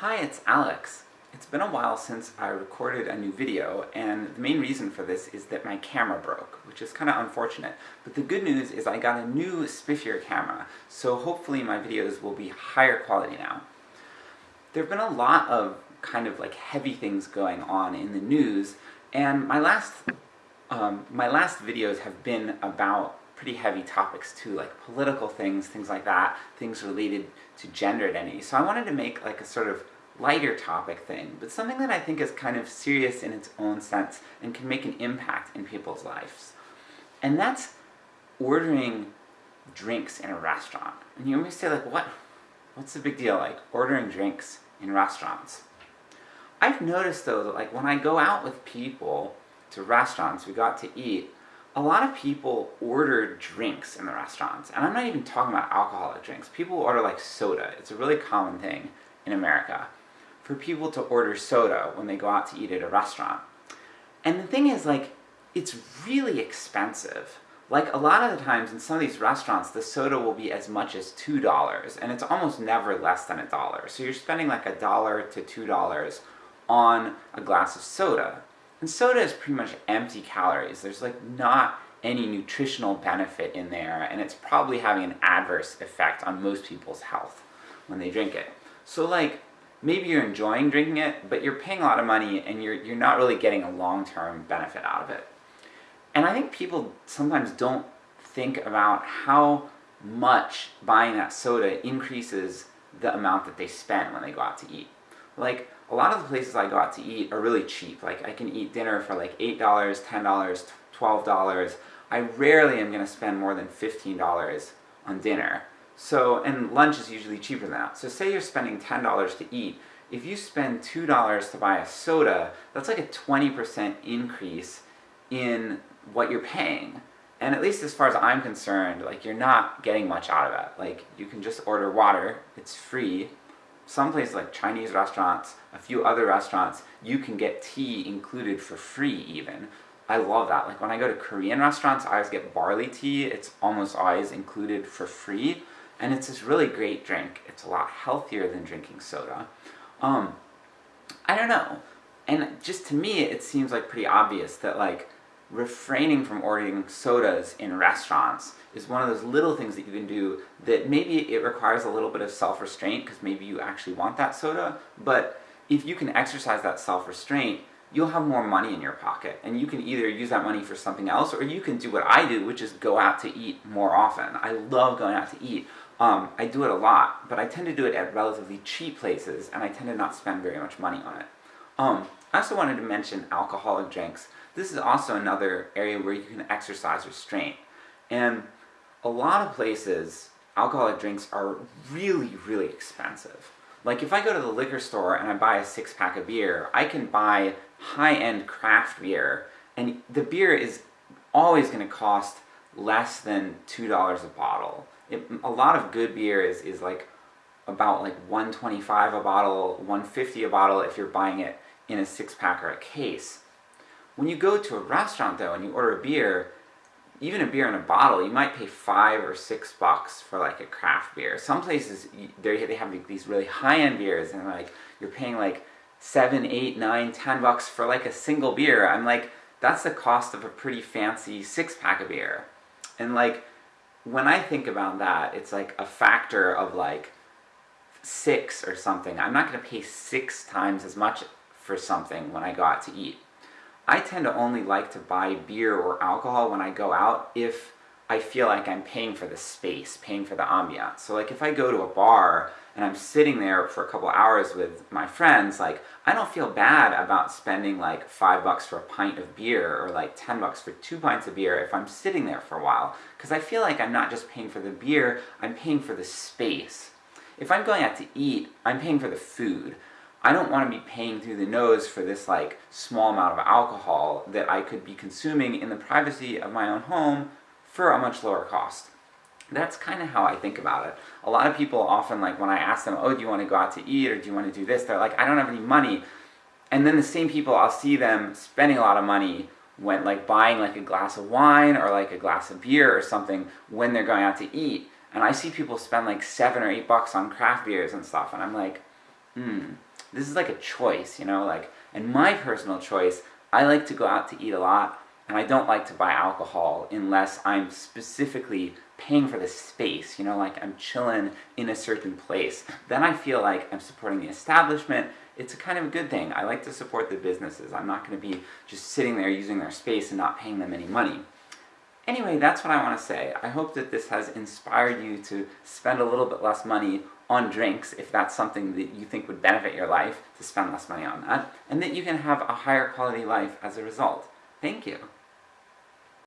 Hi, it's Alex. It's been a while since I recorded a new video, and the main reason for this is that my camera broke, which is kinda unfortunate. But the good news is I got a new spiffier camera, so hopefully my videos will be higher quality now. There have been a lot of kind of like heavy things going on in the news, and my last, um, my last videos have been about pretty heavy topics too, like political things, things like that, things related to gender identity. So I wanted to make like a sort of lighter topic thing, but something that I think is kind of serious in its own sense, and can make an impact in people's lives. And that's ordering drinks in a restaurant. And you may say like, what? What's the big deal, like, ordering drinks in restaurants? I've noticed though that like when I go out with people to restaurants, we got to eat, a lot of people order drinks in the restaurants, and I'm not even talking about alcoholic drinks, people order like soda, it's a really common thing in America for people to order soda when they go out to eat at a restaurant. And the thing is, like, it's really expensive. Like, a lot of the times in some of these restaurants, the soda will be as much as $2, and it's almost never less than a dollar. So you're spending like a dollar to two dollars on a glass of soda. And soda is pretty much empty calories, there's like not any nutritional benefit in there, and it's probably having an adverse effect on most people's health when they drink it. So like, maybe you're enjoying drinking it, but you're paying a lot of money and you're, you're not really getting a long-term benefit out of it. And I think people sometimes don't think about how much buying that soda increases the amount that they spend when they go out to eat. Like, a lot of the places I go out to eat are really cheap, like I can eat dinner for like $8, $10, $12, I rarely am going to spend more than $15 on dinner. So, and lunch is usually cheaper than that. So say you're spending $10 to eat, if you spend $2 to buy a soda, that's like a 20% increase in what you're paying. And at least as far as I'm concerned, like you're not getting much out of it. Like, you can just order water, it's free. Some places like Chinese restaurants, a few other restaurants, you can get tea included for free even. I love that. Like when I go to Korean restaurants, I always get barley tea, it's almost always included for free and it's this really great drink. It's a lot healthier than drinking soda. Um, I don't know. And just to me, it seems like pretty obvious that like, refraining from ordering sodas in restaurants is one of those little things that you can do that maybe it requires a little bit of self-restraint, because maybe you actually want that soda, but if you can exercise that self-restraint, you'll have more money in your pocket, and you can either use that money for something else, or you can do what I do, which is go out to eat more often. I love going out to eat. Um, I do it a lot, but I tend to do it at relatively cheap places, and I tend to not spend very much money on it. Um, I also wanted to mention alcoholic drinks. This is also another area where you can exercise restraint. And a lot of places, alcoholic drinks are really, really expensive. Like if I go to the liquor store and I buy a six pack of beer, I can buy high-end craft beer, and the beer is always going to cost less than $2 a bottle. It, a lot of good beer is, is like about like 125 a bottle, 150 a bottle if you're buying it in a six pack or a case. When you go to a restaurant though and you order a beer, even a beer in a bottle, you might pay five or six bucks for like a craft beer. Some places, they have these really high-end beers and like, you're paying like seven, eight, nine, ten bucks for like a single beer. I'm like, that's the cost of a pretty fancy six pack of beer. And like, when I think about that, it's like a factor of like six or something. I'm not going to pay six times as much for something when I go out to eat. I tend to only like to buy beer or alcohol when I go out if I feel like I'm paying for the space, paying for the ambiance. So like if I go to a bar and I'm sitting there for a couple hours with my friends, like, I don't feel bad about spending like five bucks for a pint of beer, or like ten bucks for two pints of beer if I'm sitting there for a while, because I feel like I'm not just paying for the beer, I'm paying for the space. If I'm going out to eat, I'm paying for the food. I don't want to be paying through the nose for this like small amount of alcohol that I could be consuming in the privacy of my own home for a much lower cost. That's kind of how I think about it. A lot of people often, like, when I ask them, oh, do you want to go out to eat, or do you want to do this, they're like, I don't have any money. And then the same people, I'll see them spending a lot of money when, like, buying like a glass of wine, or like a glass of beer or something, when they're going out to eat. And I see people spend like seven or eight bucks on craft beers and stuff, and I'm like, hmm, This is like a choice, you know, like, and my personal choice, I like to go out to eat a lot, and I don't like to buy alcohol unless I'm specifically paying for the space, you know, like I'm chilling in a certain place. Then I feel like I'm supporting the establishment, it's a kind of a good thing. I like to support the businesses. I'm not going to be just sitting there using their space and not paying them any money. Anyway, that's what I want to say. I hope that this has inspired you to spend a little bit less money on drinks, if that's something that you think would benefit your life, to spend less money on that, and that you can have a higher quality life as a result. Thank you.